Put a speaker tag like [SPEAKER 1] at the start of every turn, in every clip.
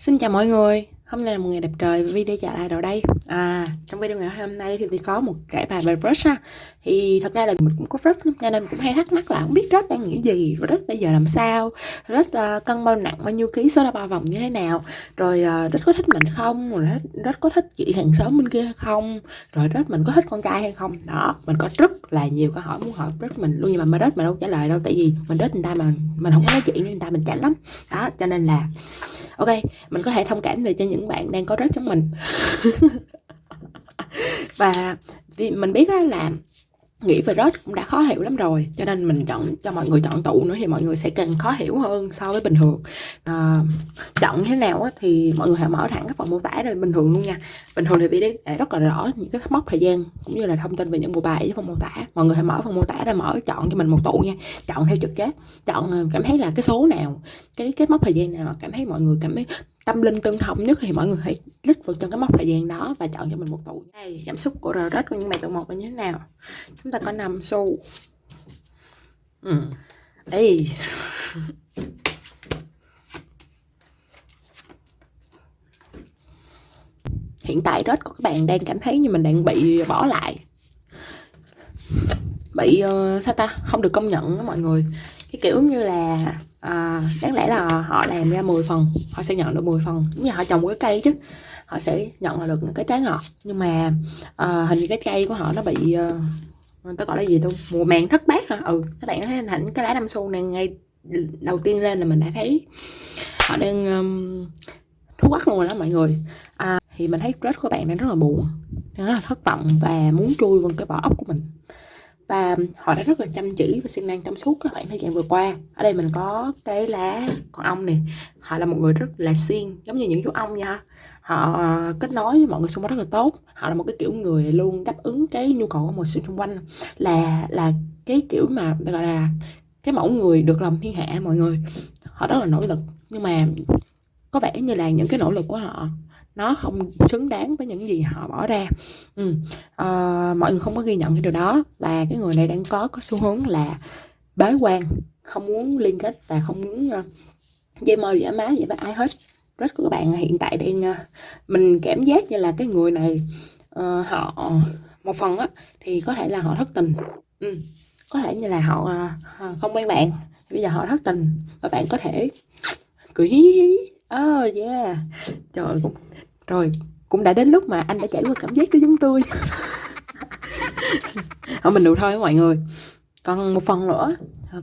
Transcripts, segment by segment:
[SPEAKER 1] Xin chào mọi người, hôm nay là một ngày đẹp trời và video trả lại rồi đây. À, trong video ngày hôm nay thì vì có một trải bài về brush ha. Thì thật ra là mình cũng có brush cho nên cũng hay thắc mắc là không biết brush đang nghĩ gì Brush bây giờ làm sao, brush uh, cân bao nặng bao nhiêu ký, số là bao vòng như thế nào Rồi uh, brush có thích mình không, rồi brush, có thích chị hàng xóm bên kia hay không Rồi brush mình có thích con trai hay không. Đó, mình có rất là nhiều câu hỏi muốn hỏi brush mình luôn Nhưng mà brush mình đâu trả lời đâu Tại vì mình brush người ta mà mình không có nói chuyện với người ta mình chảnh lắm. Đó, cho nên là ok mình có thể thông cảm được cho những bạn đang có rớt giống mình. và vì mình biết là nghĩ về rớt cũng đã khó hiểu lắm rồi cho nên mình chọn cho mọi người chọn tụ nữa thì mọi người sẽ càng khó hiểu hơn so với bình thường. À, chọn thế nào á, thì mọi người hãy mở thẳng các phần mô tả rồi bình thường luôn nha. Bình thường thì bị để rất là rõ những cái mốc thời gian cũng như là thông tin về những bộ bài với phần mô tả. Mọi người hãy mở phần mô tả ra mở chọn cho mình một tụ nha chọn theo trực giác. Chọn ờ, cảm thấy là cái số nào cái cái mốc thời gian nào cảm thấy mọi người cảm thấy tâm linh tương thông nhất thì mọi người hãy click vào trong cái mốc thời gian đó và chọn cho mình một tụ. Đây cảm xúc của rớt của những bài tụ một là như thế nào? Chúng ta có 5 xu. Ừ. Ê. hiện tại rớt của các bạn đang cảm thấy như mình đang bị bỏ lại. Bị uh, sao ta? Không được công nhận đó mọi người cái kiểu như là à, đáng lẽ là họ làm ra 10 phần họ sẽ nhận được 10 phần. Giống như họ trồng một cái cây chứ họ sẽ nhận được cái trái ngọt. Nhưng mà à, hình như cái cây của họ nó bị uh, người ta gọi là gì thôi mùa màng thất bát hả? Ừ các bạn thấy hình cái lá năm xu này ngay đầu tiên lên là mình đã thấy họ đang um, thú quắc luôn rồi đó mọi người. À, thì mình thấy rết của bạn đang rất là buồn đang rất là thất vọng và muốn chui vào cái vỏ ốc của mình và họ đã rất là chăm chỉ và siêng năng trong suốt các khoảng thời gian vừa qua. Ở đây mình có cái lá con ong này họ là một người rất là siêng, giống như những chú ong nha họ ờ, kết nối với mọi người xung quanh rất là tốt. Họ là một cái kiểu người luôn đáp ứng cái nhu cầu của mọi sự xung quanh. Là là cái kiểu mà, gọi là, cái mẫu người được lòng thiên hạ mọi người. Họ rất là nỗ lực. Nhưng mà có vẻ như là những cái nỗ lực của họ nó không xứng đáng với những gì họ bỏ ra. Ừ. à, mọi người không có ghi nhận cái điều đó. Và cái người này đang có có xu hướng là bế quan không muốn liên kết và không muốn uh, dây mơ giả má vậy với ai hết. Rất của các bạn hiện tại đang uh, mình cảm giác như là cái người này uh, họ một phần á thì có thể là họ thất tình. Ừ. có thể như là họ uh, không quen bạn. Bây giờ họ thất tình và bạn có thể cười hí hí oh yeah. Trời cũng rồi cũng đã đến lúc mà anh đã trải qua cảm giác đó giống tôi. Ở mình đủ thôi mọi người. Còn một phần nữa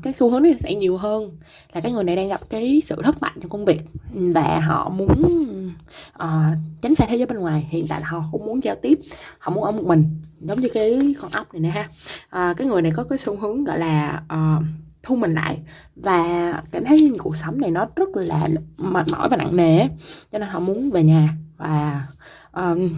[SPEAKER 1] cái xu hướng này sẽ nhiều hơn là cái người này đang gặp cái sự thất bại trong công việc và họ muốn uh, tránh xa thế giới bên ngoài. Hiện tại là họ không muốn giao tiếp họ muốn ở một mình giống như cái con ốc này nè ha. Uh, cái người này có cái xu hướng gọi là uh, thu mình lại. Và cảm thấy cuộc sống này nó rất là mệt mỏi và nặng nề cho nên họ muốn về nhà và um,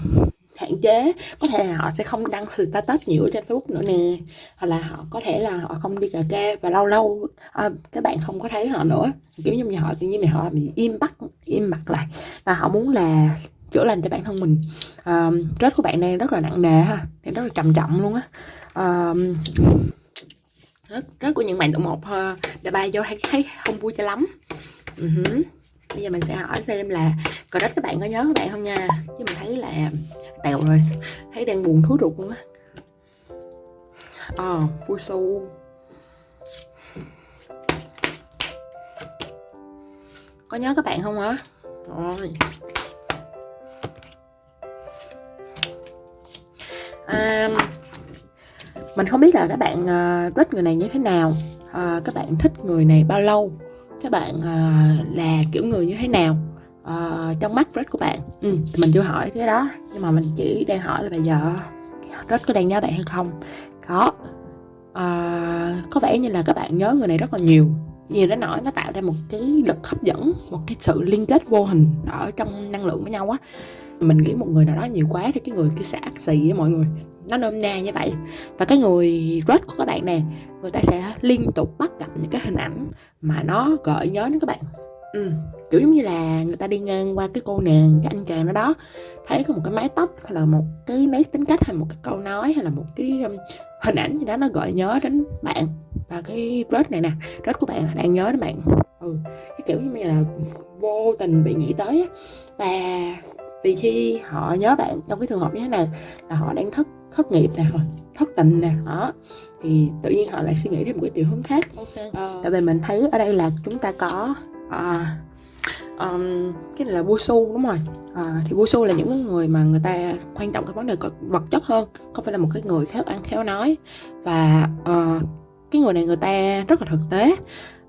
[SPEAKER 1] hạn chế. Có thể là họ sẽ không đăng status nhiều trên facebook nữa nè. Hoặc là họ có thể là họ không đi cà kê và lâu lâu à, các bạn không có thấy họ nữa. Kiểu như họ tự nhiên họ bị im bắt im mặt lại. Và họ muốn là chữa lành cho bản thân mình. À, rết của bạn đang rất là nặng nề ha. Đang rất là trầm trọng luôn á. À, rất rất của những bạn tụ một ờ, đã bay vô thấy thấy không vui cho lắm. Ừ uh -huh bây giờ mình sẽ hỏi xem là cờ đất các bạn có nhớ các bạn không nha. Chứ mình thấy là tèo rồi. Thấy đang buồn thú ruột luôn á. Ờ vui su có nhớ các bạn không hả rồi. À, mình không biết là các bạn uh, thích người này như thế nào. Uh, các bạn thích người này bao lâu? Các bạn uh, là kiểu người như thế nào? Uh, trong mắt rất của bạn. Ừ, mình chưa hỏi cái đó nhưng mà mình chỉ đang hỏi là bây giờ rất có đang nhớ bạn hay không? Có. Uh, có vẻ như là các bạn nhớ người này rất là nhiều. Nhiều đến nỗi nó tạo ra một cái lực hấp dẫn một cái sự liên kết vô hình ở trong năng lượng với nhau á. Mình nghĩ một người nào đó nhiều quá thì cái người kia sẽ ác xì với mọi người nó nôm na như vậy. Và cái người rớt của các bạn nè người ta sẽ liên tục bắt gặp những cái hình ảnh mà nó gợi nhớ đến các bạn. Ừ. kiểu giống như là người ta đi ngang qua cái cô nàng cái anh chàng đó đó thấy có một cái mái tóc hay là một cái nét tính cách hay một cái câu nói hay là một cái um, hình ảnh gì đó nó gợi nhớ đến bạn. Và cái rớt này nè rớt của bạn đang nhớ đến bạn. Ừ cái kiểu như là vô tình bị nghĩ tới và vì khi họ nhớ bạn trong cái trường hợp như thế này là họ đang thất thất nghiệp nè thất tình nè. Đó thì tự nhiên họ lại suy nghĩ thêm một cái chiều hướng khác. Okay. uh, tại vì mình thấy ở đây là chúng ta có uh, um, cái này là vua su đúng rồi. À, thì vua su là những người mà người ta quan trọng cái vấn đề vật chất hơn không phải là một cái người khéo ăn khéo nói. Và uh, cái người này người ta rất là thực tế.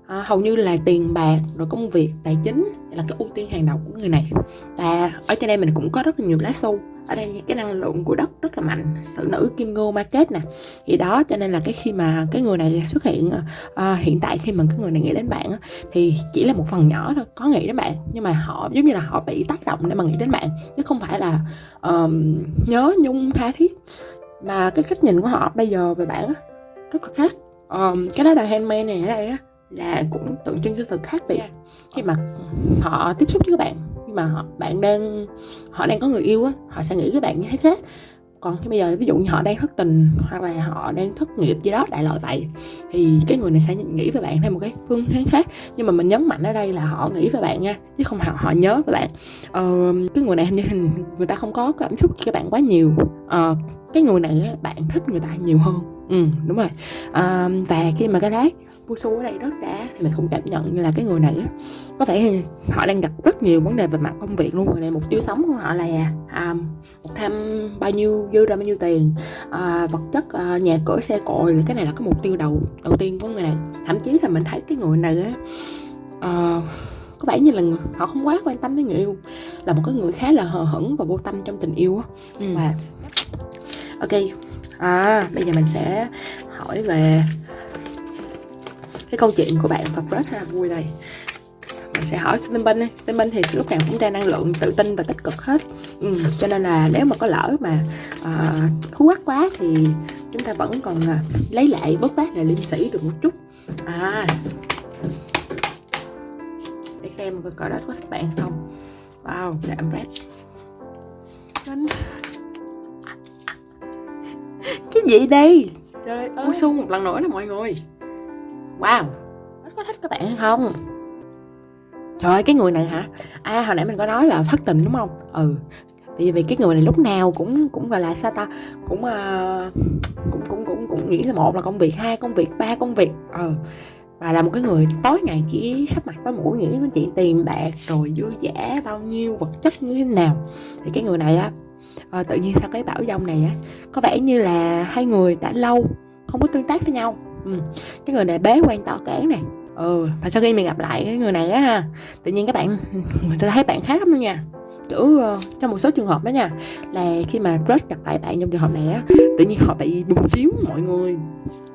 [SPEAKER 1] À, hầu như là tiền bạc rồi công việc tài chính là cái ưu tiên hàng đầu của người này. Và ở trên đây mình cũng có rất là nhiều lá su ở đây cái năng lượng của đất rất là mạnh. Sự nữ kim ngô market nè. Thì đó cho nên là cái khi mà cái người này xuất hiện à, hiện tại khi mà cái người này nghĩ đến bạn thì chỉ là một phần nhỏ thôi có nghĩ đến bạn. Nhưng mà họ giống như là họ bị tác động để mà nghĩ đến bạn. Chứ không phải là um, nhớ nhung tha thiết. Mà cái cách nhìn của họ bây giờ về bạn rất là khác. Um, cái đó là handmade này ở đây á là cũng tượng trưng cho sự khác biệt. Khi mà họ tiếp xúc với các bạn nhưng mà họ, bạn đang họ đang có người yêu á họ sẽ nghĩ các bạn như thế khác. Còn khi bây giờ ví dụ như họ đang thất tình hoặc là họ đang thất nghiệp gì đó đại loại vậy thì cái người này sẽ nghĩ về bạn theo một cái phương hướng khác. Nhưng mà mình nhấn mạnh ở đây là họ nghĩ về bạn nha chứ không họ họ nhớ về bạn. Ờ, cái người này hình như người ta không có cảm xúc với các bạn quá nhiều. Ờ, cái người này bạn thích người ta nhiều hơn ừ đúng rồi. À, và khi mà cái lát Pusu ở đây rất đã thì mình cũng cảm nhận như là cái người này á có thể họ đang gặp rất nhiều vấn đề về mặt công việc luôn. Người này mục tiêu sống của họ là à, một tham bao nhiêu dư ra bao nhiêu tiền. À, vật chất à, nhà cửa xe cộ cái này là cái mục tiêu đầu đầu tiên của người này. Thậm chí là mình thấy cái người này á à, có vẻ như là họ không quá quan tâm đến người yêu là một cái người khá là hờ hững và vô tâm trong tình yêu á. Ừ. và ok à bây giờ mình sẽ hỏi về cái câu chuyện của bạn và rất là vui này mình sẽ hỏi Stempen đi. Stempen thì lúc nào cũng ra năng lượng tự tin và tích cực hết. Ừ, cho nên là nếu mà có lỡ mà uh, thú quắc quá thì chúng ta vẫn còn uh, lấy lại bớt bát là liêm sĩ được một chút. À. Để xem coi coi đó có các bạn không. Wow là red cái gì đây? Trời ơi. Ui, một lần nữa nè mọi người. Wow. Có thích các bạn hay không? Trời ơi cái người này hả? À hồi nãy mình có nói là thất tình đúng không? Ừ. Vì vì cái người này lúc nào cũng cũng gọi là sao ta? Cũng uh, cũng cũng cũng cũng nghĩ là một là công việc hai công việc ba công việc. Ừ. Và là một cái người tối ngày chỉ sắp mặt tối mũi nghĩ đến chuyện tiền bạc rồi dư giả bao nhiêu vật chất như thế nào. Thì cái người này á à, tự nhiên sau cái bảo dông này á có vẻ như là hai người đã lâu không có tương tác với nhau. Ừ. cái người này bế quan tỏ cản này ừ và sau khi mình gặp lại cái người này á ha tự nhiên các bạn mình thấy bạn khác lắm nha. Kiểu ờ, trong một số trường hợp đó nha là khi mà Rớt gặp lại bạn trong trường hợp này á tự nhiên họ bị bùng chiếu mọi người.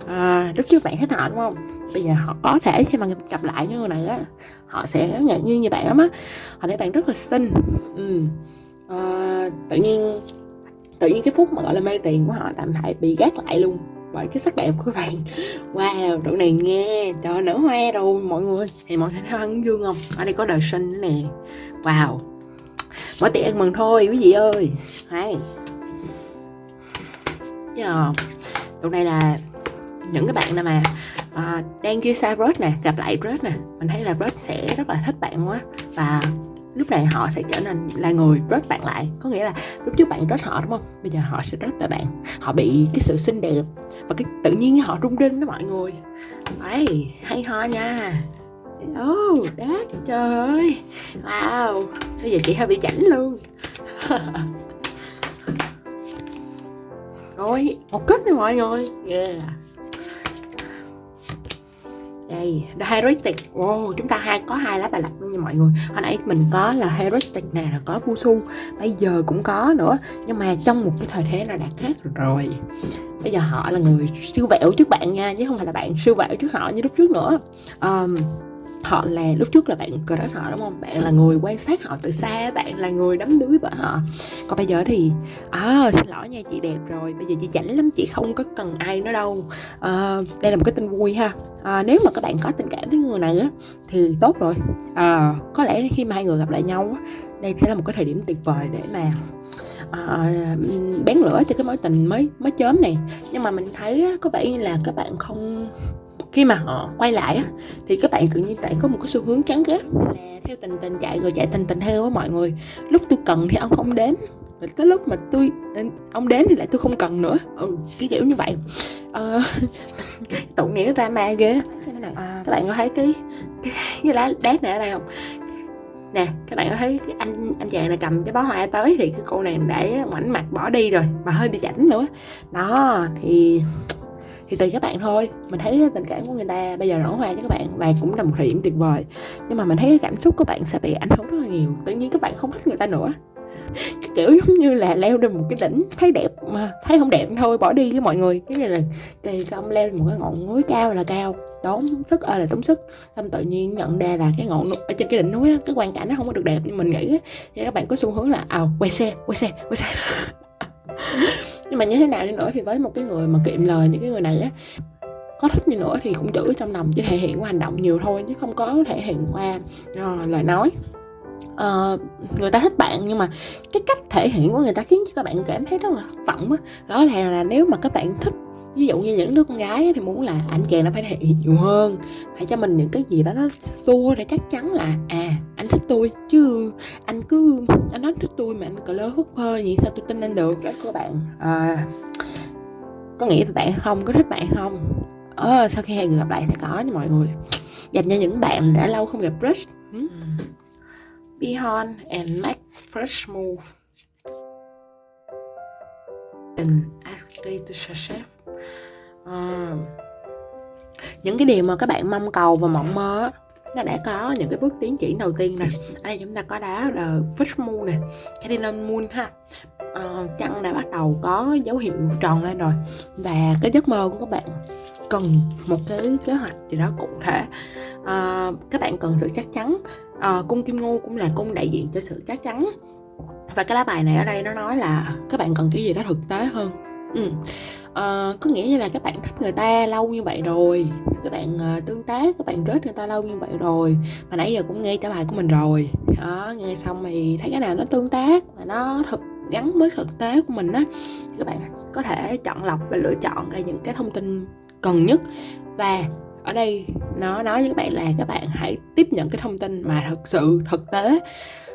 [SPEAKER 1] À, lúc trước bạn hết họ đúng không? Bây giờ họ có thể khi mà gặp lại những người này á họ sẽ ngạc nhiên như bạn lắm á. Họ thấy bạn rất là xinh. Ừ uh, tự nhiên tự nhiên cái phút mà gọi là mê tiền của họ tạm thời bị gác lại luôn bởi cái sắc đẹp của các bạn. Wow độ này nghe cho nở hoa rồi mọi người. Thì mọi người thấy ăn dương không? Ở đây có đời sinh nữa nè. Wow. Mở tiệc ăn mừng thôi quý vị ơi. Hay. Giờ tụi này là những cái bạn nào mà uh, đang chia xa Rớt nè gặp lại Rớt nè mình thấy là Rớt sẽ rất là thích bạn quá. Và lúc này họ sẽ trở nên là người rớt bạn lại. Có nghĩa là lúc trước bạn rớt họ, đúng không? Bây giờ họ sẽ rớt lại bạn. Họ bị cái sự xinh đẹp và cái tự nhiên họ rung rinh đó mọi người. Ấy, hay ho nha. Oh đát trời. Ơi wow. Bây giờ chị hơi bị chảnh luôn. Rồi, một kết nha mọi người. Yeah đây the wow chúng ta hai có hai lá bài lật luôn nha mọi người. Hồi nãy mình có là heretic nè rồi có busu bây giờ cũng có nữa. Nhưng mà trong một cái thời thế nào đã khác rồi. Bây giờ họ là người siêu vẹo trước bạn nha chứ không phải là bạn siêu vẹo trước họ như lúc trước nữa. Um, họ là lúc trước là bạn crush họ đúng không? Bạn là người quan sát họ từ xa bạn là người đắm đuối vợ họ. Còn bây giờ thì à xin lỗi nha chị đẹp rồi bây giờ chị chảnh lắm chị không có cần ai nữa đâu. À, đây là một cái tin vui ha. À, nếu mà các bạn có tình cảm với người này á thì tốt rồi. À, có lẽ khi mà hai người gặp lại nhau á đây sẽ là một cái thời điểm tuyệt vời để mà à, bén lửa cho cái mối tình mới mới chớm này. Nhưng mà mình thấy á, có vẻ như là các bạn không khi mà họ quay lại á thì các bạn tự nhiên tại có một cái xu hướng chán ghét là theo tình tình chạy rồi chạy tình tình theo á mọi người. Lúc tôi cần thì ông không đến rồi tới lúc mà tôi ông đến thì lại tôi không cần nữa. Ừ cái kiểu như vậy. Ờ, tội nghĩa drama ghê à, các bạn có thấy cái cái, cái lá đét này ở đây không? Nè các bạn có thấy cái anh anh chàng này cầm cái bó hoa tới thì cái cô này để ngoảnh mặt bỏ đi rồi mà hơi bị chảnh nữa. Đó thì thì tùy các bạn thôi. Mình thấy tình cảm của người ta bây giờ nở hoa cho các bạn, và cũng là một thời điểm tuyệt vời. Nhưng mà mình thấy cái cảm xúc của bạn sẽ bị ảnh hưởng rất là nhiều. Tự nhiên các bạn không thích người ta nữa. Cái kiểu giống như là leo lên một cái đỉnh thấy đẹp mà thấy không đẹp thôi, bỏ đi với mọi người. Cái này là kỳ công leo lên một cái ngọn núi cao là cao. Tốn sức ơi là tốn sức. Xong tự nhiên nhận ra là cái ngọn ở trên cái đỉnh núi đó, cái quan cảnh nó không có được đẹp. Như mình nghĩ thì các bạn có xu hướng là à quay xe quay xe quay xe. nhưng mà như thế nào đi nữa thì với một cái người mà kiệm lời những cái người này á có thích như nữa thì cũng giữ trong lòng chỉ thể hiện qua hành động nhiều thôi chứ không có thể hiện qua uh, lời nói uh, người ta thích bạn nhưng mà cái cách thể hiện của người ta khiến cho các bạn cảm thấy rất là thất vọng đó. đó là, là nếu mà các bạn thích ví dụ như những đứa con gái thì muốn là anh chàng nó phải thể hiện nhiều hơn phải cho mình những cái gì đó nó xua để chắc chắn là à anh thích tôi chứ anh cứ anh nói thích tôi mà anh cờ lơ hút hơi vậy sao tôi tin anh được? Các các bạn. À, có nghĩa là bạn không có thích bạn không? Ờ, sau khi hai người gặp lại sẽ có nha mọi người. Dành cho những bạn đã lâu không gặp crush. Hmm? behind and make fresh move. And actually to success à, những cái điều mà các bạn mong cầu và mộng mơ nó đã có những cái bước tiến triển đầu tiên nè. Ở đây chúng ta có đá là fish moon nè cardinal moon ha. Ờ, à, trăng đã bắt đầu có dấu hiệu tròn lên rồi. Và cái giấc mơ của các bạn cần một cái kế hoạch gì đó cụ thể. À, các bạn cần sự chắc chắn. À, cung kim ngưu cũng là cung đại diện cho sự chắc chắn. Và cái lá bài này ở đây nó nói là các bạn cần cái gì đó thực tế hơn ừ. à, có nghĩa như là các bạn thích người ta lâu như vậy rồi các bạn uh, tương tác các bạn rớt người ta lâu như vậy rồi mà nãy giờ cũng nghe trả bài của mình rồi. Đó nghe xong thì thấy cái nào nó tương tác mà nó thực gắn với thực tế của mình á các bạn có thể chọn lọc và lựa chọn ra những cái thông tin cần nhất. Và ở đây nó nói với các bạn là các bạn hãy tiếp nhận cái thông tin mà thực sự thực tế.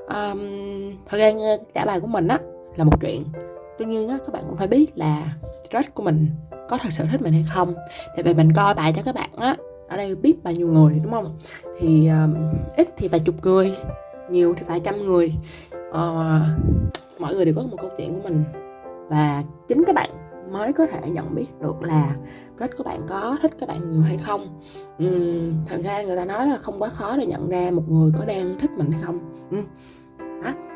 [SPEAKER 1] Um, thời gian trả bài của mình á là một chuyện tuy nhiên á, các bạn cũng phải biết là crush của mình có thật sự thích mình hay không. Tại vì mình coi bài cho các bạn á ở đây biết bao nhiêu người đúng không? Thì um, ít thì vài chục người nhiều thì vài trăm người. Ờ, uh, mọi người đều có một câu chuyện của mình. Và chính các bạn mới có thể nhận biết được là crush của bạn có thích các bạn nhiều hay không. Uhm, thành ra người ta nói là không quá khó để nhận ra một người có đang thích mình hay không. Uhm. đó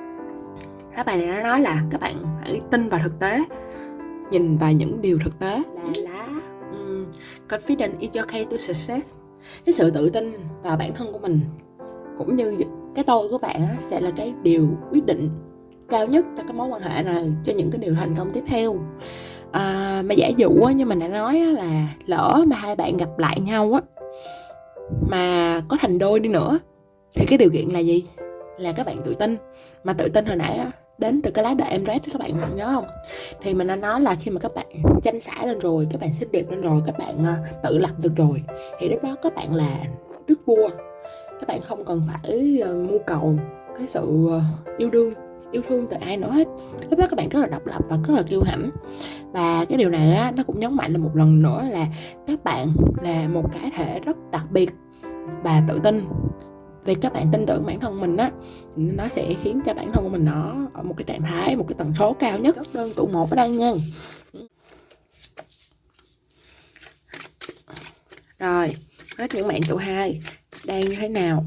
[SPEAKER 1] lá bài này nó nói là các bạn hãy tin vào thực tế nhìn vào những điều thực tế. Là lá um, confident is your key to success. Cái sự tự tin vào bản thân của mình cũng như cái tôi của bạn sẽ là cái điều quyết định cao nhất cho cái mối quan hệ này cho những cái điều thành công tiếp theo. À, mà giả dụ á, như mình đã nói á, là lỡ mà hai bạn gặp lại nhau á mà có thành đôi đi nữa thì cái điều kiện là gì? Là các bạn tự tin. Mà tự tin hồi nãy á, đến từ cái lá đời em rét các bạn nhớ không? Thì mình đã nói là khi mà các bạn tranh xả lên rồi các bạn xinh đẹp lên rồi các bạn ờ, tự lập được rồi thì lúc đó các bạn là đức vua. Các bạn không cần phải ờ, mưu cầu cái sự ờ, yêu đương yêu thương từ ai nữa hết. Lúc đó các bạn rất là độc lập và rất là kiêu hãnh. Và cái điều này á, nó cũng nhấn mạnh là một lần nữa là các bạn là một cá thể rất đặc biệt và tự tin vì các bạn tin tưởng bản thân mình á nó sẽ khiến cho bản thân của mình nó ở một cái trạng thái một cái tần số cao nhất đơn. tụ một ở đây nha rồi hết những bạn tụ hai. Đang như thế nào?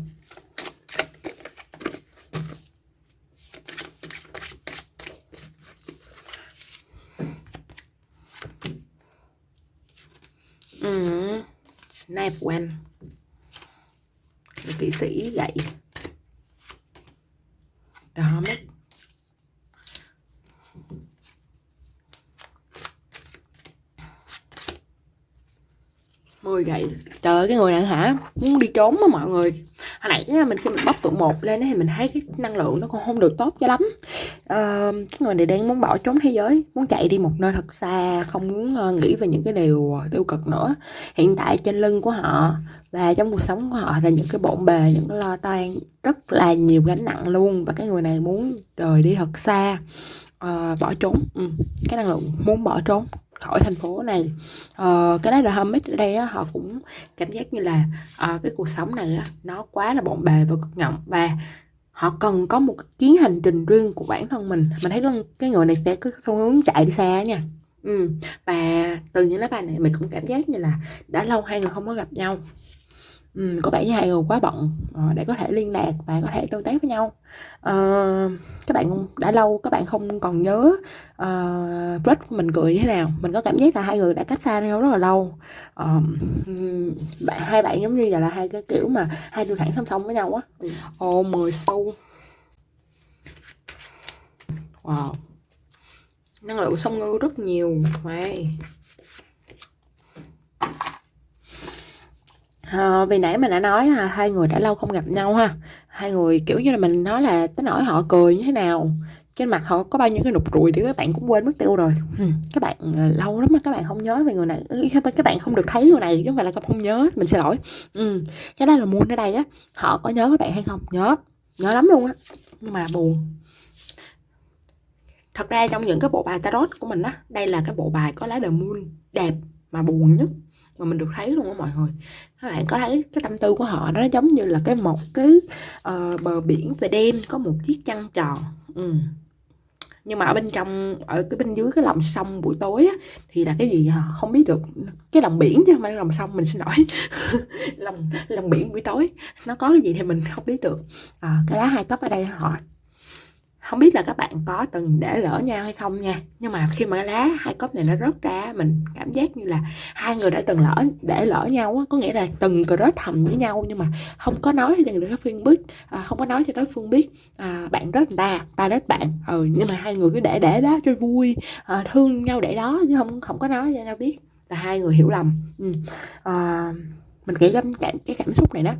[SPEAKER 1] Ừ. Knife one kỵ sĩ gậy. Đó mấy, mười gậy. Trời ơi cái người này hả? Muốn đi trốn mà mọi người. Hồi hồi nãy mình khi mình bóc tụ một lên thì mình thấy cái năng lượng nó còn không được tốt cho lắm uh, cái người này đang muốn bỏ trốn thế giới muốn chạy đi một nơi thật xa không muốn uh, nghĩ về những cái điều ờ, tiêu cực nữa. Hiện tại trên lưng của họ và trong cuộc sống của họ là những cái bộn bề những cái lo toan rất là nhiều gánh nặng luôn và cái người này muốn rời đi thật xa uh, bỏ trốn. Ừ. cái năng lượng muốn bỏ trốn khỏi thành phố này. Uh, cái đó là hermit ở đây á, họ cũng cảm giác như là uh, cái cuộc sống này á, nó quá là bộn bề và cực nhọc và họ cần có một chuyến hành trình riêng của bản thân mình. Mình thấy cái người này sẽ có xu hướng chạy đi xa nha. Ừ. và từ những lá bài này mình cũng cảm giác như là đã lâu hai người không có gặp nhau ừ, có vẻ như hai người quá bận uh, để có thể liên lạc và có thể tương tác với nhau. Uh, các bạn đã lâu các bạn không còn nhớ uh, Blood của mình cười như thế nào. Mình có cảm giác là hai người đã cách xa nhau rất là lâu. Uh, bạn hai bạn giống như vậy là hai cái kiểu mà hai đường thẳng song song với nhau á. Ồ mười xu wow. Năng lượng sông ngư rất nhiều. Wow À, vì nãy mình đã nói là hai người đã lâu không gặp nhau ha. Hai người kiểu như là mình nói là tới nỗi họ cười như thế nào trên mặt họ có bao nhiêu cái nụ ruồi thì các bạn cũng quên mất tiêu rồi. Ừ, các bạn ờ, lâu lắm mà các bạn không nhớ về người này. Ừ, các bạn không được thấy người này chứ không phải là không nhớ mình xin lỗi. Ừ. cái đó là muốn ở đây á họ có nhớ các bạn hay không? Nhớ nhớ lắm luôn á. Nhưng mà buồn. Thật ra trong những cái bộ bài tarot của mình á đây là cái bộ bài có lá the moon đẹp mà buồn nhất mà mình được thấy luôn á mọi người. Các bạn có thấy cái tâm tư của họ đó giống như là cái một cái uh, bờ biển về đêm có một chiếc chăn tròn ừ. nhưng mà ở bên trong ở cái bên dưới cái lòng sông buổi tối á, thì là cái gì họ không biết được. Cái lòng biển chứ không phải lòng sông mình xin lỗi. Lòng lòng biển buổi tối nó có cái gì thì mình không biết được. À, cái lá hai cấp ở đây họ không biết là các bạn có từng để lỡ nhau hay không nha nhưng mà khi mà lá hai cốc này nó rớt ra mình cảm giác như là hai người đã từng lỡ để lỡ nhau á. Có nghĩa là từng rớt thầm với nhau nhưng mà không có nói cho người đối phương biết à, không có nói cho đối phương biết à, bạn rớt người ta ta rớt bạn. Ừ nhưng mà hai người cứ để để đó cho vui à, thương nhau để đó chứ không không có nói cho nhau biết. Là hai người hiểu lầm. Ừ. à, mình nghĩ cái, cái cảm xúc này đó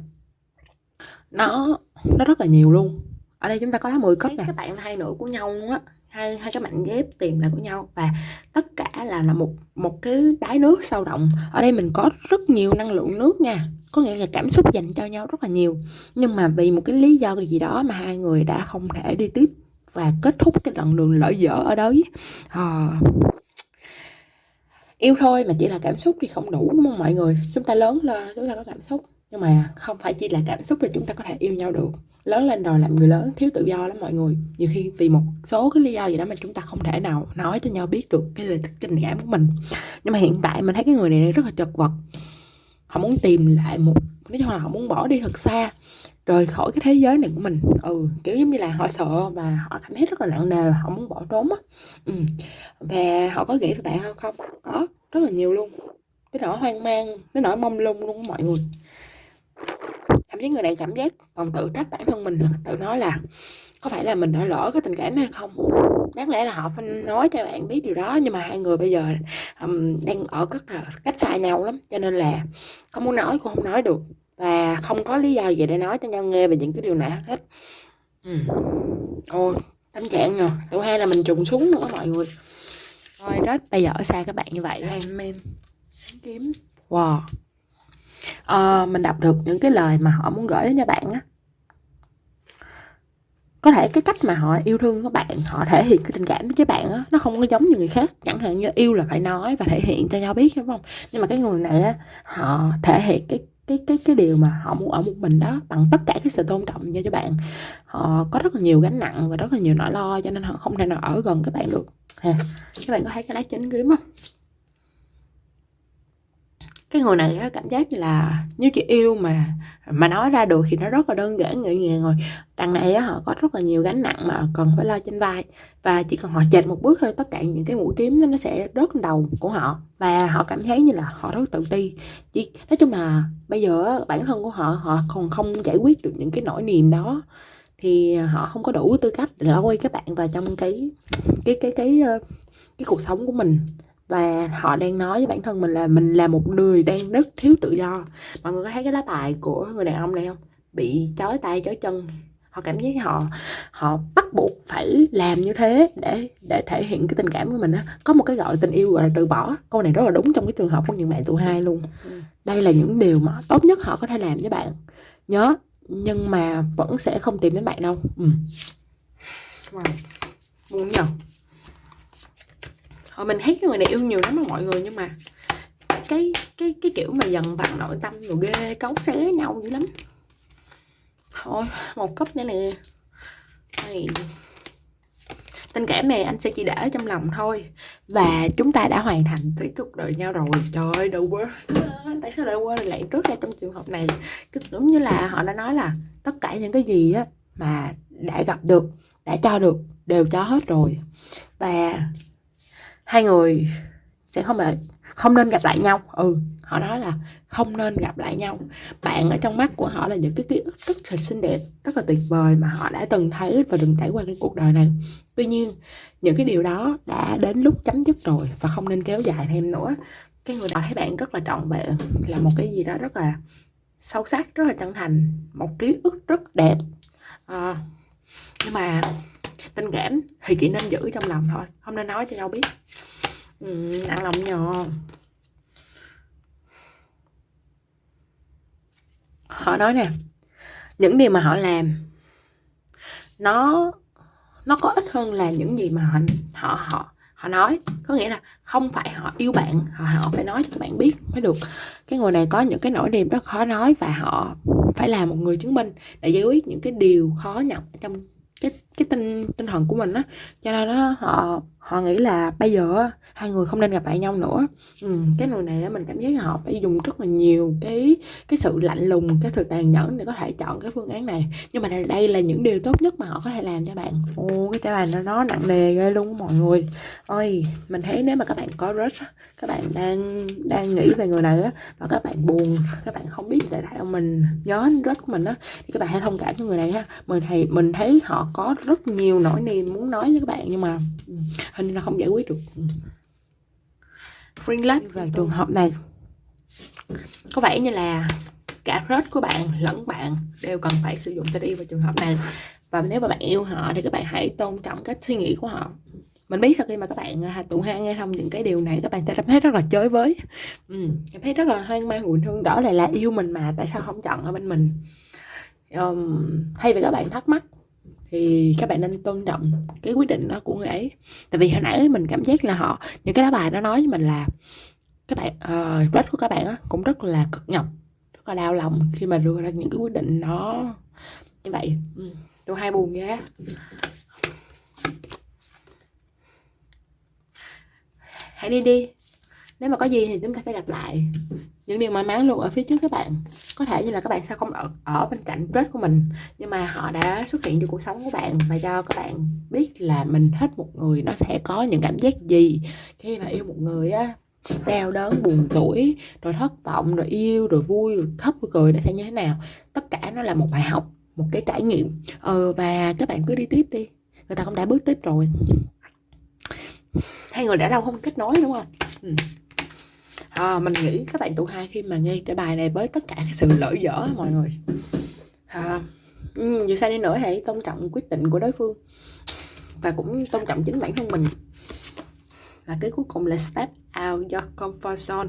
[SPEAKER 1] nó nó rất là nhiều luôn ở đây chúng ta có lá 10 cấp nè. các bạn là hai nửa của nhau luôn á. Hai hai cái mảnh ghép tìm lại của nhau. Và tất cả là là một một cái đáy nước sâu động ở đây mình có rất nhiều năng lượng nước nha. Có nghĩa là cảm xúc dành cho nhau rất là nhiều. Nhưng mà vì một cái lý do gì đó mà hai người đã không thể đi tiếp và kết thúc cái đoạn đường lỡ dở ở đấy à, yêu thôi mà chỉ là cảm xúc thì không đủ đúng không mọi người? Chúng ta lớn lên chúng ta có cảm xúc nhưng mà không phải chỉ là cảm xúc là chúng ta có thể yêu nhau được. Lớn lên rồi làm người lớn, thiếu tự do lắm mọi người. Nhiều khi vì một số cái lý do gì đó mà chúng ta không thể nào nói cho nhau biết được cái lời tình cảm của mình. Nhưng mà hiện tại mình thấy cái người này rất là chật vật. Họ muốn tìm lại một, nói chung là họ muốn bỏ đi thật xa, rời khỏi cái thế giới này của mình. Ừ kiểu giống như là họ sợ và họ cảm thấy rất là nặng nề họ muốn bỏ trốn á. Ừ. và họ có nghĩ về bạn không? Có, rất là nhiều luôn. Cái nỗi hoang mang, cái nỗi mong lung luôn mọi người thậm chí người này cảm giác còn tự trách bản thân mình tự nói là có phải là mình đã lỡ cái tình cảm hay không? Đáng lẽ là họ phải nói cho bạn biết điều đó nhưng mà hai người bây giờ um, đang ở rất là cách xa nhau lắm cho nên là không muốn nói cũng không nói được và không có lý do gì để nói cho nhau nghe về những cái điều này hết. Ừ. ôi tâm trạng rồi tụi hai là mình trùng xuống nữa mọi người. Thôi đó bây giờ ở xa các bạn như vậy. Em em kiếm. Wow à, mình đọc được những cái lời mà họ muốn gửi đến cho bạn á. Có thể cái cách mà họ yêu thương các bạn họ thể hiện cái tình cảm với bạn á nó không có giống như người khác. Chẳng hạn như yêu là phải nói và thể hiện cho nhau biết đúng không? Nhưng mà cái người này á họ thể hiện cái cái cái cái điều mà họ muốn ở một mình đó bằng tất cả cái sự tôn trọng cho cho bạn. Họ có rất là nhiều gánh nặng và rất là nhiều nỗi lo cho nên họ không thể nào ở gần các bạn được. Ha các bạn có thấy cái lá chính kiếm không? Cái người này á, cảm giác như là nếu chị yêu mà mà nói ra được thì nó rất là đơn giản nhẹ nhàng rồi. Đằng này á, họ có rất là nhiều gánh nặng mà cần phải lo trên vai. Và chỉ cần họ chệch một bước thôi tất cả những cái mũi kiếm nó sẽ rớt lên đầu của họ. Và họ cảm thấy như là họ rất tự ti. Chỉ nói chung là bây giờ bản thân của họ họ còn không giải quyết được những cái nỗi niềm đó. Thì họ không có đủ tư cách để quay các bạn vào trong cái cái cái cái cái, cái cuộc sống của mình và họ đang nói với bản thân mình là mình là một người đang rất thiếu tự do. Mọi người có thấy cái lá bài của người đàn ông này không? Bị chói tay chói chân. Họ cảm giác họ họ bắt buộc phải làm như thế để để thể hiện cái tình cảm của mình á. Có một cái gọi tình yêu gọi là từ bỏ. Câu này rất là đúng trong cái trường hợp của những bạn tụ hai luôn. Ừ. đây là những điều mà tốt nhất họ có thể làm với bạn. Nhớ nhưng mà vẫn sẽ không tìm đến bạn đâu. Ừ. wow. buồn nhờ Ờ, mình thấy cái người này yêu nhiều lắm mà mọi người, nhưng mà cái cái cái kiểu mà dần bằng nội tâm rồi ghê cấu xé nhau dữ lắm. Thôi, một cốc nữa nè. Đây. tình cảm này anh sẽ chỉ để trong lòng thôi. Và chúng ta đã hoàn thành thủy cuộc đời nhau rồi. Trời ơi đâu quá tại sao lại quên lại trước ra trong trường hợp này? Cứ đúng như là họ đã nói là tất cả những cái gì á mà đã gặp được, đã cho được đều cho hết rồi. Và hai người sẽ không phải không nên gặp lại nhau. Ừ họ nói là không nên gặp lại nhau. Bạn ở trong mắt của họ là những cái ký ức rất là xinh đẹp rất là tuyệt vời mà họ đã từng thấy và từng trải qua cái cuộc đời này. Tuy nhiên những cái điều đó đã đến lúc chấm dứt rồi và không nên kéo dài thêm nữa. Cái người đó thấy bạn rất là trọn vẹn là một cái gì đó rất là sâu sắc rất là chân thành một ký ức rất đẹp. À, nhưng mà tình cảm thì chỉ nên giữ trong lòng thôi. Không nên nói cho nhau biết. Ừ, nặng lòng nhờ. Họ nói nè những điều mà họ làm nó nó có ít hơn là những gì mà họ họ họ họ nói. Có nghĩa là không phải họ yêu bạn họ, họ phải nói cho các bạn biết mới được. Cái người này có những cái nỗi niềm rất khó nói và họ phải là một người chứng minh để giải quyết những cái điều khó nhọc trong cái cái tinh tinh thần của mình á. Cho nên đó họ họ nghĩ là bây giờ hai người không nên gặp lại nhau nữa. Ừ, cái người này mình cảm giác họ phải dùng rất là nhiều cái cái sự lạnh lùng cái sự tàn nhẫn để có thể chọn cái phương án này. Nhưng mà đây là những điều tốt nhất mà họ có thể làm cho bạn. Ô cái trái bài nó, nó nặng nề ghê luôn mọi người. Ơi mình thấy nếu mà các bạn có crush các bạn đang đang nghĩ về người này á và các bạn buồn các bạn không biết tại sao mình nhớ crush của mình á thì các bạn hãy thông cảm cho người này ha. Mình thì mình thấy họ có rất nhiều nỗi niềm muốn nói với các bạn nhưng mà ừ, hình như là không giải quyết được. Free love về trường hợp này có vẻ như là cả crush của bạn lẫn bạn đều cần phải sử dụng yêu vào trường hợp này. Và nếu mà bạn yêu họ thì các bạn hãy tôn trọng cách suy nghĩ của họ. Mình biết thật khi mà các bạn à, tụ hai nghe xong những cái điều này các bạn sẽ cảm thấy rất là chới với. Ừ, cảm thấy rất là hoang mang buồn thương đó lại là yêu mình mà tại sao không chọn ở bên mình? Um, thay vì các bạn thắc mắc thì các bạn nên tôn trọng cái quyết định đó của người ấy. Tại vì hồi nãy mình cảm giác là họ những cái lá bài nó nói với mình là các bạn ờ, uh, crush của các bạn á, cũng rất là cực nhọc rất là đau lòng khi mà đưa ra những cái quyết định nó như vậy ừ, tôi hay buồn ghê hãy đi đi. Nếu mà có gì thì chúng ta sẽ gặp lại những điều may mắn luôn ở phía trước các bạn. Có thể như là các bạn sao không ở, ở bên cạnh crush của mình nhưng mà họ đã xuất hiện trong cuộc sống của bạn và cho các bạn biết là mình thích một người nó sẽ có những cảm giác gì khi mà yêu một người á. Đau đớn buồn tuổi rồi thất vọng rồi yêu rồi vui rồi khóc rồi cười nó sẽ như thế nào? Tất cả nó là một bài học một cái trải nghiệm. Ờ và các bạn cứ đi tiếp đi. Người ta cũng đã bước tiếp rồi. Hai người đã lâu không kết nối đúng không? Ừ à, mình nghĩ các bạn tụ hai khi mà nghe cái bài này với tất cả cái sự lỡ dở mọi người. À, ừ, dù sao đi nữa hãy tôn trọng quyết định của đối phương và cũng tôn trọng chính bản thân mình. Và cái cuối cùng là step out your comfort zone.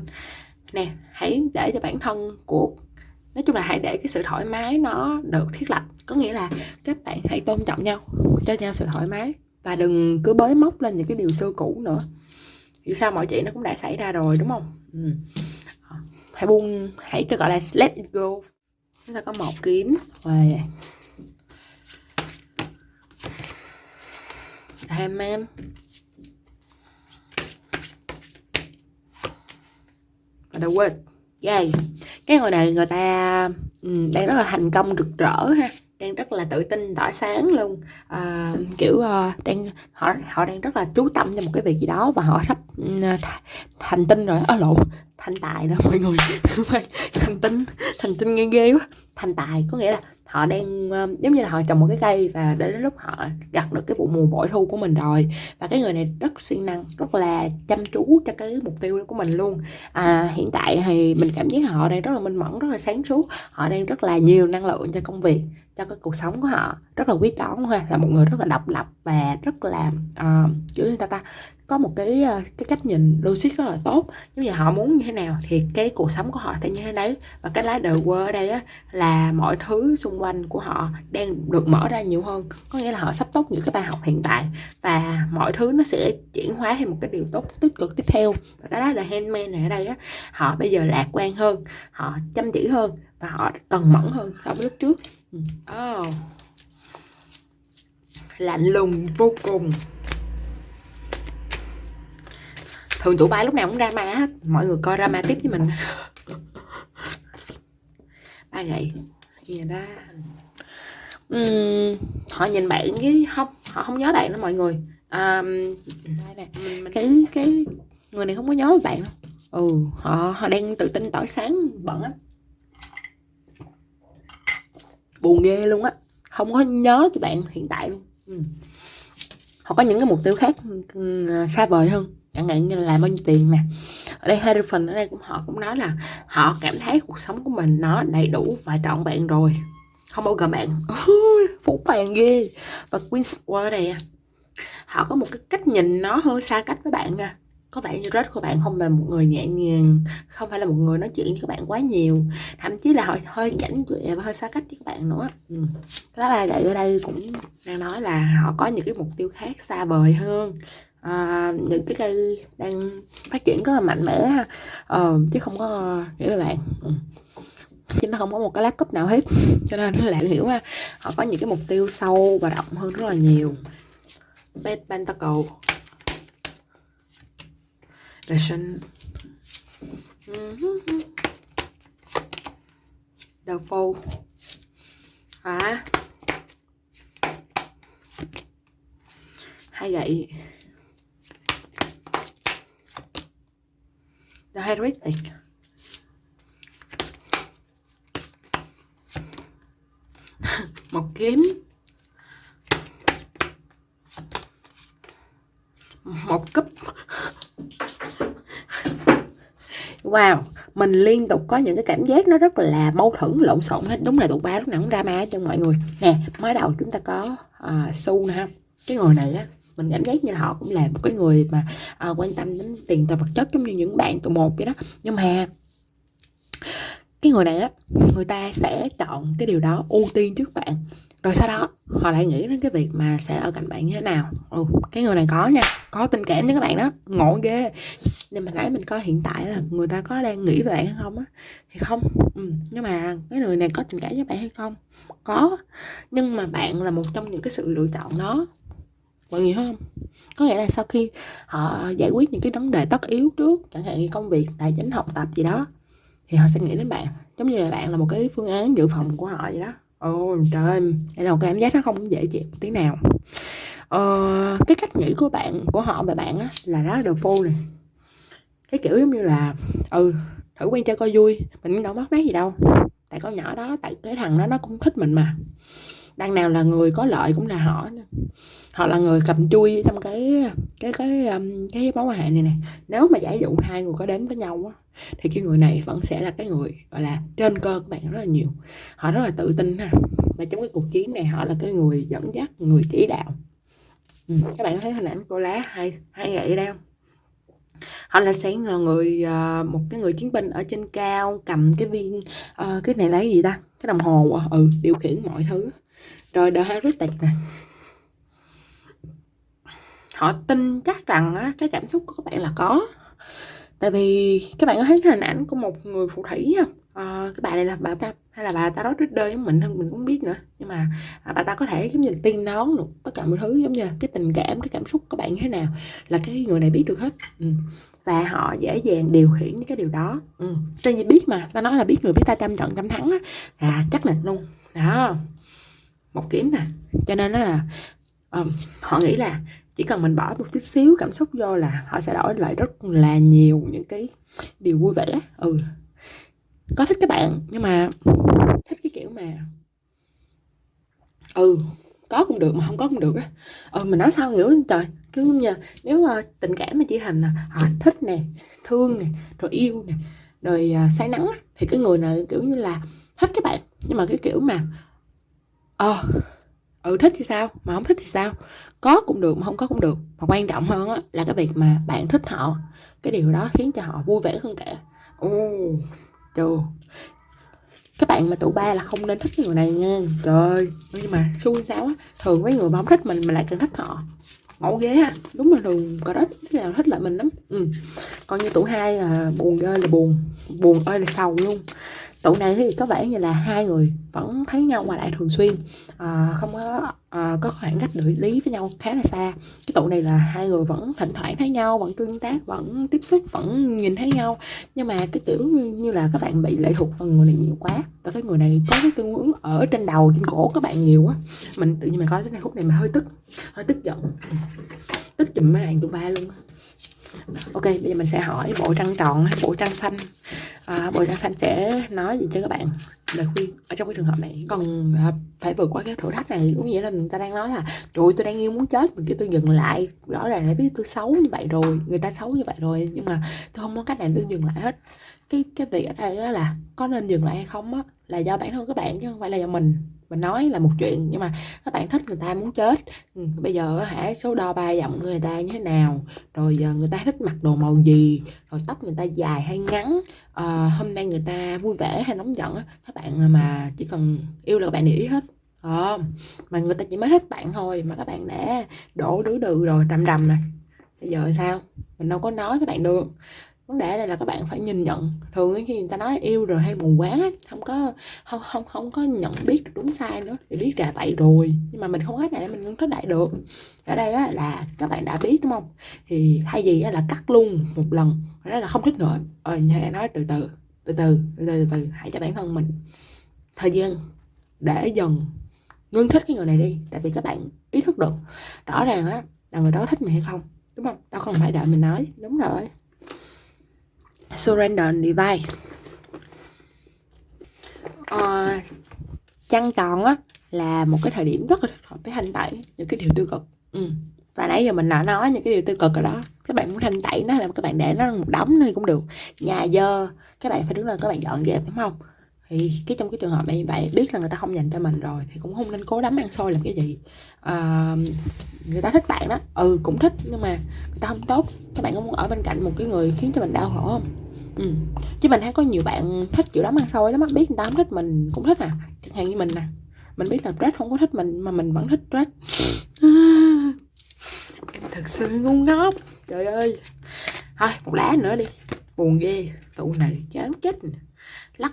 [SPEAKER 1] Nè hãy để cho bản thân của nói chung là hãy để cái sự thoải mái nó được thiết lập. Có nghĩa là các bạn hãy tôn trọng nhau cho nhau sự thoải mái và đừng cứ bới móc lên những cái điều xưa cũ nữa. Dù sao mọi chuyện nó cũng đã xảy ra rồi đúng không? Ừ. Ờ, hãy buông hãy cho gọi là let it go. Chúng ta có một kiếm. Và ham man. Và the word. Yay. Cái người này người ta um, đang rất là thành công rực rỡ ha đang rất là tự tin tỏa sáng luôn. À, kiểu uh, đang họ họ đang rất là chú tâm cho một cái việc gì đó và họ sắp uh, thành tinh rồi. Ở lộ thành tài đó mọi người. Thành tinh thành tinh nghe ghê quá. Thành tài có nghĩa là họ đang uh, giống như là họ trồng một cái cây và đến lúc họ gặt được cái vụ mùa bội thu của mình rồi. Và cái người này rất siêng năng rất là chăm chú cho cái mục tiêu của mình luôn. À, hiện tại thì mình cảm giác họ đang rất là minh mẫn rất là sáng suốt. Họ đang rất là nhiều năng lượng cho công việc cho cái cuộc sống của họ rất là quyết đoán ha. Là một người rất là độc lập và rất là uh, kiểu như ta ta có một cái ờ, cái cách nhìn logic rất là tốt. Nếu như họ muốn như thế nào thì cái cuộc sống của họ sẽ như thế đấy. Và cái lá đời quơ ở đây á, là mọi thứ xung quanh của họ đang được mở ra nhiều hơn. Có nghĩa là họ sắp tốt những cái bài học hiện tại và mọi thứ nó sẽ chuyển hóa thành một cái điều tốt tích cực tiếp theo. Và cái lá đời handmade này ở đây á, họ bây giờ lạc quan hơn họ chăm chỉ hơn và họ cần mẫn hơn so với lúc trước oh. lạnh lùng vô cùng. Thường tụi bay lúc nào cũng drama hết. Mọi người coi drama tiếp với mình. Ba gậy. Gì ra. Uhm, họ nhìn bạn với không họ không nhớ bạn đó mọi người. À, cái cái người này không có nhớ bạn. Đâu ừ họ họ đang tự tin tỏ sáng bận lắm buồn ghê luôn á. Không có nhớ cho bạn hiện tại luôn. Ừ. họ có những cái mục tiêu khác ừ, ừ, à, xa vời hơn. Chẳng hạn như là làm bao nhiêu tiền nè. Ở đây hai phần ở đây cũng, họ cũng nói là họ cảm thấy cuộc sống của mình nó đầy đủ và trọn vẹn rồi. Không bao giờ bạn. Phú bạn ghê. Và Queen's World này à. họ có một cái cách nhìn nó hơi xa cách với bạn nha có bạn như rất của bạn không? Là một người nhẹ nhàng không phải là một người nói chuyện với các bạn quá nhiều. Thậm chí là họ hơi chảnh chọe và hơi xa cách với các bạn nữa. Ừ. đó là vậy ở đây cũng đang nói là họ có những cái mục tiêu khác xa vời hơn. À, những cái cây đang phát triển rất là mạnh mẽ ờ, chứ không có nghĩa các bạn. Ừ. chứ nó không có một cái lá cúp nào hết. Cho nên là hiểu ha. Họ có những cái mục tiêu sâu và rộng hơn rất là nhiều. Bad Pentacle. Listen. đầu phô. Hả? hai gậy the heretic một kiếm. Một cúp. Wow mình liên tục có những cái cảm giác nó rất là mâu thuẫn lộn xộn hết. Đúng là tụ ba lúc nào cũng drama cho mọi người. Nè mới đầu chúng ta có uh, su nè ha. Cái người này á mình cảm giác như là họ cũng là một cái người mà à, quan tâm đến tiền tài vật chất giống như những bạn tụ một vậy đó. Nhưng mà cái người này á người ta sẽ chọn cái điều đó ưu tiên trước bạn rồi sau đó họ lại nghĩ đến cái việc mà sẽ ở cạnh bạn như thế nào. Ừ, cái người này có nha có tình cảm với các bạn đó. Ngộ ghê. Nên mình nãy mình coi hiện tại là người ta có đang nghĩ về bạn hay không á thì không. Ừ. nhưng mà cái người này có tình cảm với bạn hay không? Có. Nhưng mà bạn là một trong những cái sự lựa chọn đó. Mọi người không? Có nghĩa là sau khi họ giải quyết những cái vấn đề tất yếu trước chẳng hạn như công việc tài chính học tập gì đó thì họ sẽ nghĩ đến bạn. Giống như là bạn là một cái phương án dự phòng của họ vậy đó ồ trời. Ơi đây là một cảm giác nó không dễ chịu tí nào. Ờ, cái cách nghĩ của bạn của họ về bạn á là rất là phô này cái kiểu giống như là ừ thử quen chơi coi vui mình đâu mất mát gì đâu. Tại con nhỏ đó tại cái thằng đó nó cũng thích mình mà đằng nào là người có lợi cũng là họ họ là người cầm chui trong cái cái cái um, cái mối quan hệ này nè. Nếu mà giả dụ hai người có đến với nhau á thì cái người này vẫn sẽ là cái người gọi là trên cơ các bạn rất là nhiều. Họ rất là tự tin ha. Và trong cái cuộc chiến này họ là cái người dẫn dắt người chỉ đạo. Ừ, các bạn thấy hình ảnh cô lá hai hai gậy đâu không? Họ là sẽ là người ờ, một cái người chiến binh ở trên cao cầm cái viên uh, cái này lấy gì ta? Cái đồng hồ à? ừ điều khiển mọi thứ rồi The Heritage nè. Họ tin chắc rằng á, cái cảm xúc của các bạn là có. Tại vì các bạn có thấy hình ảnh của một người phù thủy không? À, cái bà này là bà ta hay là bà ta đó đơn giống mình hơn mình cũng biết nữa. Nhưng mà à, bà ta có thể giống như là tiên đoán được tất cả mọi thứ giống như là cái tình cảm cái cảm xúc của bạn như thế nào là cái người này biết được hết. Ừ. và họ dễ dàng điều khiển những cái điều đó. Ừ. tên gì biết mà ta nói là biết người biết ta trăm trận trăm thắng á. À chắc là luôn đó một kiếm nè. Cho nên nó là um, họ nghĩ là chỉ cần mình bỏ một chút xíu cảm xúc vô là họ sẽ đổi lại rất là nhiều những cái điều vui vẻ. Ừ có thích các bạn nhưng mà thích cái kiểu mà ừ có cũng được mà không có cũng được á. Ừ mình nói sao hiểu trời cứ như nếu uh, tình cảm mà chỉ thành là họ thích nè thương nè rồi yêu nè rồi uh, say nắng thì cái người này kiểu như là thích các bạn. Nhưng mà cái kiểu mà ờ ừ thích thì sao, mà không thích thì sao. Có cũng được, mà không có cũng được. Mà quan trọng hơn á, là cái việc mà bạn thích họ. Cái điều đó khiến cho họ vui vẻ hơn cả. Ồ trời các bạn mà tụ ba là không nên thích cái người này nha. Trời nhưng mà xui sao á, thường mấy người mà không thích mình mà lại càng thích họ. Ngộ ghế ha đúng là thường có rất Thế nào thích lại mình lắm. Ừ. còn như tụ hai là buồn ghê là buồn. Buồn ơi là sầu luôn tụ này thì có vẻ như là hai người vẫn thấy nhau ngoài lại thường xuyên à, không có à, có khoảng cách địa lý với nhau khá là xa. Cái tụ này là hai người vẫn thỉnh thoảng thấy nhau vẫn tương tác vẫn tiếp xúc vẫn nhìn thấy nhau. Nhưng mà cái kiểu như là các bạn bị lệ thuộc vào người này nhiều quá và cái người này có cái tương ứng ở trên đầu trên cổ các bạn nhiều quá mình tự nhiên mình coi cái này khúc này mà hơi tức hơi tức giận. Tức chùm mấy bạn tụ ba luôn ok bây giờ mình sẽ hỏi bộ trăng tròn hay bộ trăng xanh. À, bộ trăng xanh sẽ nói gì cho các bạn? Lời khuyên ở trong cái trường hợp này. Còn à, phải vượt qua cái thử thách này cũng nghĩa là người ta đang nói là trời tôi đang yêu muốn chết. Mình kêu tôi dừng lại. Rõ ràng là biết tôi xấu như vậy rồi người ta xấu như vậy rồi nhưng mà tôi không có cách nào tôi dừng lại hết. Cái cái việc ở đây là có nên dừng lại hay không á là do bản thân các bạn chứ không phải là do mình mình nói là một chuyện nhưng mà các bạn thích người ta muốn chết. Ừ, bây giờ hả số đo ba giọng người ta như thế nào? Rồi giờ người ta thích mặc đồ màu gì? Rồi tóc người ta dài hay ngắn? À, hôm nay người ta vui vẻ hay nóng giận các bạn mà chỉ cần yêu là các bạn để ý hết. À, mà người ta chỉ mới thích bạn thôi mà các bạn đã đổ đứa đừ rồi trầm đầm này bây giờ sao? Mình đâu có nói các bạn được vấn đề đây là các bạn phải nhìn nhận. Thường khi người ta nói yêu rồi hay mù quáng không có không không không có nhận biết được đúng sai nữa thì biết là vậy rồi. Nhưng mà mình không hết này mình không thích đại được. Ở đây á, là các bạn đã biết đúng không? Thì thay vì á, là cắt luôn một lần đó là không thích nữa. Ờ như nói từ từ từ từ từ từ từ hãy cho bản thân mình thời gian để dần ngưng thích cái người này đi tại vì các bạn ý thức được rõ ràng á là người ta có thích mình hay không đúng không? Tao không phải đợi mình nói đúng rồi surrender and divide uh, ờ, trăng tròn á là một cái thời điểm rất là hợp với thanh tẩy những cái điều tiêu cực. Ừ. và nãy giờ mình đã nói những cái điều tiêu cực rồi đó. Các bạn muốn thanh tẩy nó là các bạn để nó một đống này cũng được. Nhà dơ các bạn phải đứng lên các bạn dọn dẹp đúng không? Thì cái trong cái trường hợp này như vậy biết là người ta không dành cho mình rồi thì cũng không nên cố đắm ăn xôi làm cái gì. À, người ta thích bạn đó ừ cũng thích nhưng mà người ta không tốt. Các bạn có muốn ở bên cạnh một cái người khiến cho mình đau khổ không? Ừ. chứ mình thấy có nhiều bạn thích chịu đắm ăn xôi lắm biết người ta không thích mình cũng thích à. Chẳng hạn như mình nè mình biết là Red không có thích mình mà mình vẫn thích Red em thật sự ngu ngốc. Trời ơi. Thôi một lá nữa đi. Buồn ghê. Tụ này chán chết lắc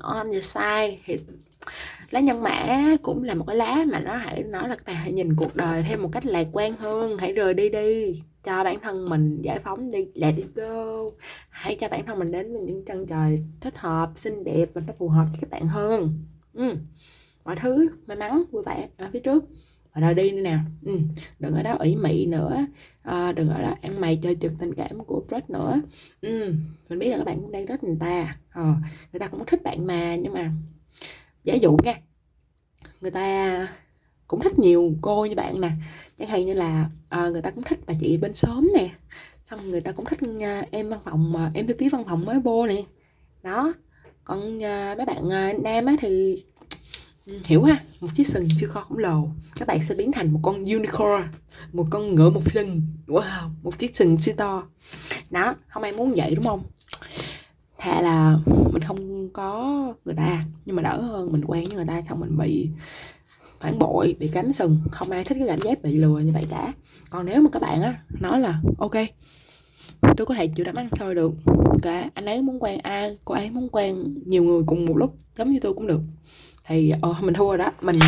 [SPEAKER 1] on the side. Thì lá nhân mã cũng là một cái lá mà nó hãy nói là các bạn hãy nhìn cuộc đời thêm một cách lạc quan hơn. Hãy rời đi đi. Cho bản thân mình giải phóng đi. Let it go. Hãy cho bản thân mình đến với những chân trời thích hợp, xinh đẹp và nó phù hợp cho các bạn hơn. Ừ. mọi thứ may mắn, vui vẻ ở phía trước rồi đi nữa nào ừ. đừng ở đó ủy mị nữa. À, đừng ở đó ăn mày chơi trực tình cảm của Brett nữa. Ừ. mình biết là các bạn cũng đang rất người ta. Ờ, người ta cũng thích bạn mà nhưng mà giả dụ nha người ta cũng thích nhiều cô như bạn nè. Chẳng hạn như là à, người ta cũng thích bà chị bên xóm nè. Xong người ta cũng thích ờ, em văn phòng mà em thư ký văn phòng mới vô nè. Đó. Còn à, mấy bạn à, nam á thì hiểu ha? Một chiếc sừng chưa kho khổng lồ. Các bạn sẽ biến thành một con unicorn, một con ngựa một sừng wow, một chiếc sừng siêu to. Đó, không ai muốn vậy đúng không? Thà là mình không có người ta, nhưng mà đỡ hơn mình quen với người ta xong mình bị phản bội, bị cắm sừng. Không ai thích cái cảm giác bị lừa như vậy cả. Còn nếu mà các bạn á, nói là, ok, tôi có thể chịu đám ăn thôi được. Cả anh ấy muốn quen ai, cô ấy muốn quen nhiều người cùng một lúc, giống như tôi cũng được thì uh, mình thua rồi đó. Mình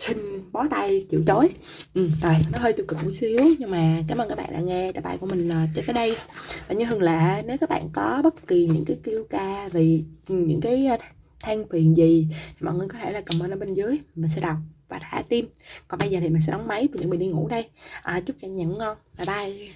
[SPEAKER 1] xin bó tay chịu chối ừ, rồi nó hơi tiêu cực một xíu nhưng mà cảm ơn các bạn đã nghe bài của mình uh, cho tới đây. Và như thường lệ nếu các bạn có bất kỳ những cái kêu ca vì những cái uh, than phiền gì thì mọi người có thể là comment ở bên dưới. Mình sẽ đọc và thả tim. Còn bây giờ thì mình sẽ đóng máy và chuẩn bị đi ngủ đây. À, chúc cho anh nhận ngon. Bye bye